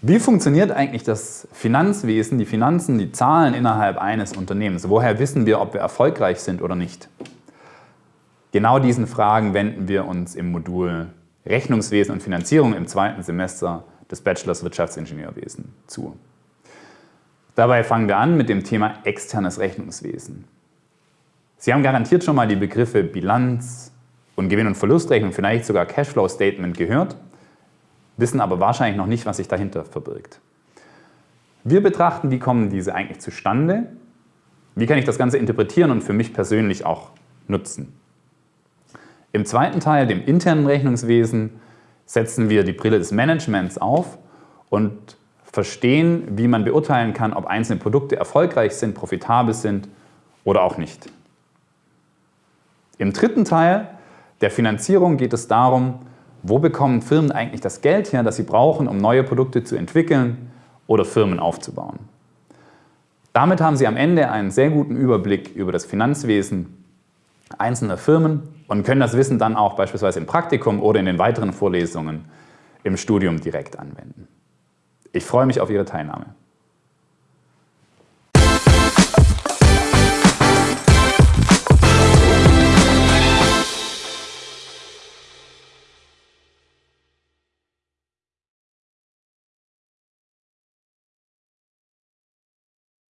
Wie funktioniert eigentlich das Finanzwesen, die Finanzen, die Zahlen innerhalb eines Unternehmens? Woher wissen wir, ob wir erfolgreich sind oder nicht? Genau diesen Fragen wenden wir uns im Modul Rechnungswesen und Finanzierung im zweiten Semester des Bachelors Wirtschaftsingenieurwesen zu. Dabei fangen wir an mit dem Thema externes Rechnungswesen. Sie haben garantiert schon mal die Begriffe Bilanz und Gewinn- und Verlustrechnung, vielleicht sogar Cashflow Statement gehört wissen aber wahrscheinlich noch nicht, was sich dahinter verbirgt. Wir betrachten, wie kommen diese eigentlich zustande, wie kann ich das Ganze interpretieren und für mich persönlich auch nutzen. Im zweiten Teil, dem internen Rechnungswesen, setzen wir die Brille des Managements auf und verstehen, wie man beurteilen kann, ob einzelne Produkte erfolgreich sind, profitabel sind oder auch nicht. Im dritten Teil der Finanzierung geht es darum, wo bekommen Firmen eigentlich das Geld her, das sie brauchen, um neue Produkte zu entwickeln oder Firmen aufzubauen? Damit haben Sie am Ende einen sehr guten Überblick über das Finanzwesen einzelner Firmen und können das Wissen dann auch beispielsweise im Praktikum oder in den weiteren Vorlesungen im Studium direkt anwenden. Ich freue mich auf Ihre Teilnahme.